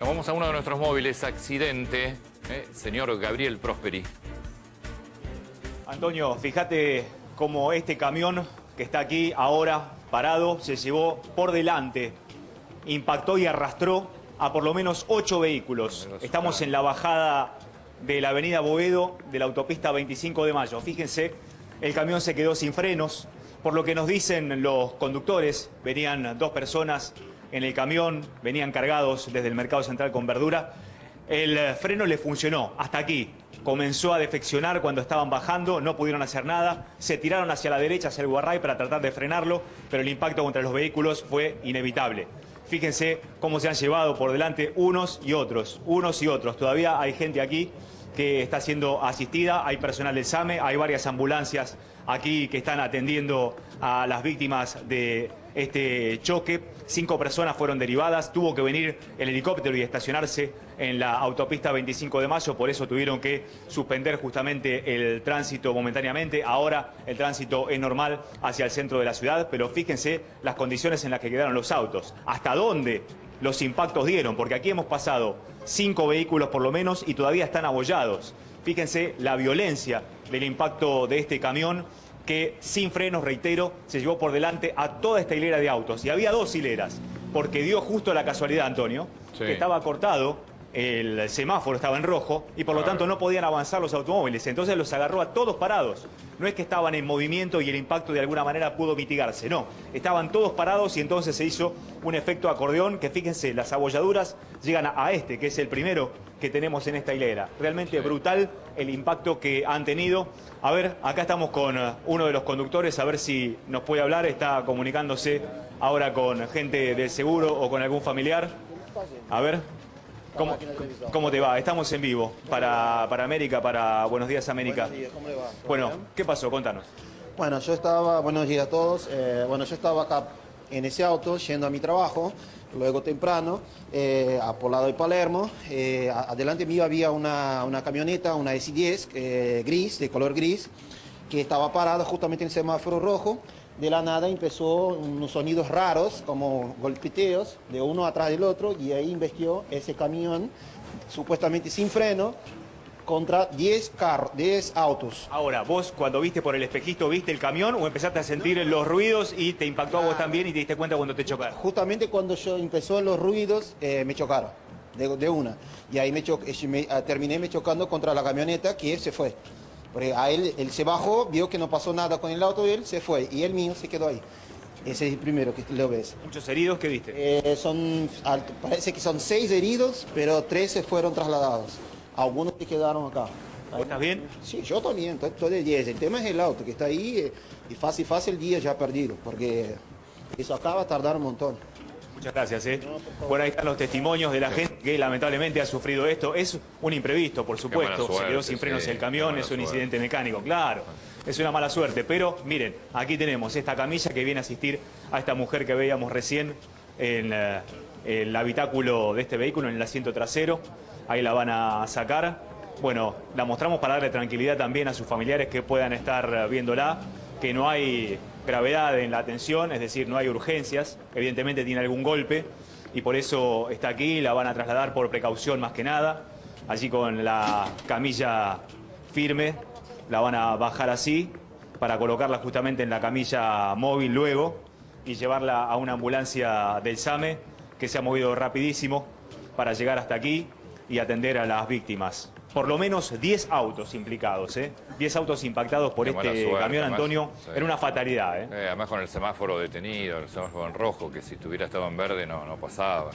Vamos a uno de nuestros móviles, accidente, eh, señor Gabriel Prosperi. Antonio, fíjate cómo este camión que está aquí ahora parado se llevó por delante, impactó y arrastró a por lo menos ocho vehículos. Estamos en la bajada de la avenida Boedo de la autopista 25 de Mayo. Fíjense, el camión se quedó sin frenos, por lo que nos dicen los conductores, venían dos personas en el camión, venían cargados desde el mercado central con verdura. El freno le funcionó hasta aquí. Comenzó a defeccionar cuando estaban bajando, no pudieron hacer nada, se tiraron hacia la derecha, hacia el guarray para tratar de frenarlo, pero el impacto contra los vehículos fue inevitable. Fíjense cómo se han llevado por delante unos y otros, unos y otros. Todavía hay gente aquí que está siendo asistida, hay personal del SAME, hay varias ambulancias aquí que están atendiendo a las víctimas de este choque. Cinco personas fueron derivadas, tuvo que venir el helicóptero y estacionarse en la autopista 25 de mayo, por eso tuvieron que suspender justamente el tránsito momentáneamente. Ahora el tránsito es normal hacia el centro de la ciudad, pero fíjense las condiciones en las que quedaron los autos. ¿Hasta dónde los impactos dieron? Porque aquí hemos pasado cinco vehículos por lo menos y todavía están abollados. Fíjense la violencia del impacto de este camión que sin frenos, reitero, se llevó por delante a toda esta hilera de autos. Y había dos hileras, porque dio justo la casualidad, Antonio, que estaba cortado, el semáforo estaba en rojo y por lo tanto no podían avanzar los automóviles. Entonces los agarró a todos parados. No es que estaban en movimiento y el impacto de alguna manera pudo mitigarse, no. Estaban todos parados y entonces se hizo un efecto acordeón que fíjense, las abolladuras llegan a este, que es el primero que tenemos en esta hilera. Realmente brutal el impacto que han tenido. A ver, acá estamos con uh, uno de los conductores, a ver si nos puede hablar. Está comunicándose ahora con gente del seguro o con algún familiar. A ver. ¿Cómo, ¿Cómo, te va? Estamos en vivo para, para América, para Buenos Días América. Buenos días, ¿cómo le va? Bueno, ¿qué pasó? Contanos. Bueno, yo estaba, buenos días a todos. Eh, bueno, yo estaba acá en ese auto yendo a mi trabajo, luego temprano, eh, a por lado de Palermo. Eh, adelante mío había una, una camioneta, una S10 eh, gris, de color gris, que estaba parada justamente en el semáforo rojo. De la nada empezó unos sonidos raros, como golpeteos, de uno atrás del otro, y ahí investió ese camión, supuestamente sin freno, contra 10 carros, 10 autos. Ahora, vos cuando viste por el espejito, ¿viste el camión o empezaste a sentir los ruidos y te impactó a vos también y te diste cuenta cuando te chocaron? Justamente cuando yo empezó los ruidos, eh, me chocaron, de, de, una. Y ahí me, cho me terminé me chocando contra la camioneta que se fue. Porque a él, él se bajó, vio que no pasó nada con el auto de él, se fue. Y el mío se quedó ahí. Ese es el primero que lo ves. ¿Muchos heridos que viste? Eh, son, parece que son seis heridos, pero tres se fueron trasladados. Algunos que quedaron acá. ¿Vos estás bien? Sí, yo también, estoy, estoy de 10. El tema es el auto que está ahí eh, y fácil, fácil el día ya perdido, porque eso acá va a tardar un montón. Muchas gracias. ¿eh? No, bueno, ahí están los testimonios de la gente que lamentablemente ha sufrido esto. Es un imprevisto, por supuesto. Suerte, Se quedó sin frenos sí, el camión, es un incidente mecánico, claro. Es una mala suerte. Pero miren, aquí tenemos esta camilla que viene a asistir a esta mujer que veíamos recién en el habitáculo de este vehículo, en el asiento trasero. Ahí la van a sacar. Bueno, la mostramos para darle tranquilidad también a sus familiares que puedan estar viéndola, que no hay gravedad en la atención, es decir, no hay urgencias, evidentemente tiene algún golpe y por eso está aquí, la van a trasladar por precaución más que nada, allí con la camilla firme, la van a bajar así para colocarla justamente en la camilla móvil luego y llevarla a una ambulancia del SAME que se ha movido rapidísimo para llegar hasta aquí y atender a las víctimas por lo menos 10 autos implicados, ¿eh? 10 autos impactados por Qué este suerte, camión, además, Antonio. sí. Era una fatalidad, ¿eh? Eh, además con el semáforo detenido, el semáforo en rojo, que si tuviera estado en verde no, no pasaba.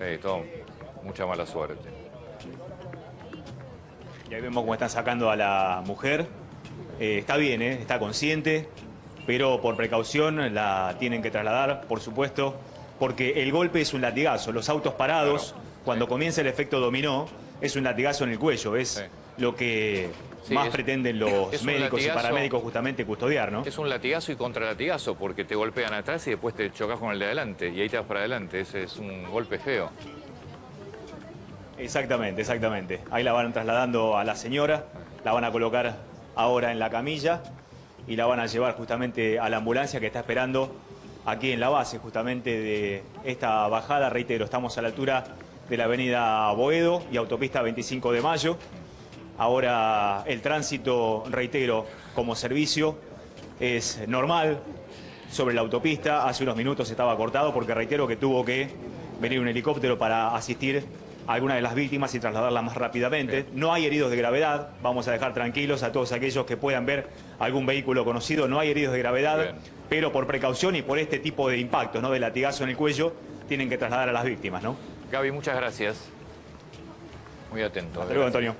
Eh, todo, mucha mala suerte. Y ahí vemos cómo están sacando a la mujer. Eh, está bien, ¿eh? está consciente, pero por precaución la tienen que trasladar, por supuesto, porque el golpe es un latigazo. Los autos parados, Claro, cuando comienza el efecto dominó, es un latigazo en el cuello. Es Sí. lo que Sí, más es- pretenden los médicos y paramédicos justamente custodiar, ¿no? Es un latigazo y contralatigazo porque te golpean atrás y después te chocas con el de adelante y ahí te vas para adelante. Ese es un golpe feo. Exactamente, exactamente. Ahí la van trasladando a la señora, la van a colocar ahora en la camilla y la van a llevar justamente a la ambulancia que está esperando aquí en la base justamente de esta bajada. Reitero, estamos a la altura de la avenida Boedo y autopista 25 de Mayo. Ahora el tránsito, reitero, como servicio es normal sobre la autopista. Hace unos minutos estaba cortado porque reitero que tuvo que venir un helicóptero para asistir a alguna de las víctimas y trasladarlas más rápidamente. No hay heridos de gravedad. Vamos a dejar tranquilos a todos aquellos que puedan ver algún vehículo conocido. No hay heridos de gravedad, Bien. pero por precaución y por este tipo de impactos, ¿no? de latigazo en el cuello, tienen que trasladar a las víctimas. ¿no? Gaby, muchas gracias. Muy atento. Hasta luego, Antonio.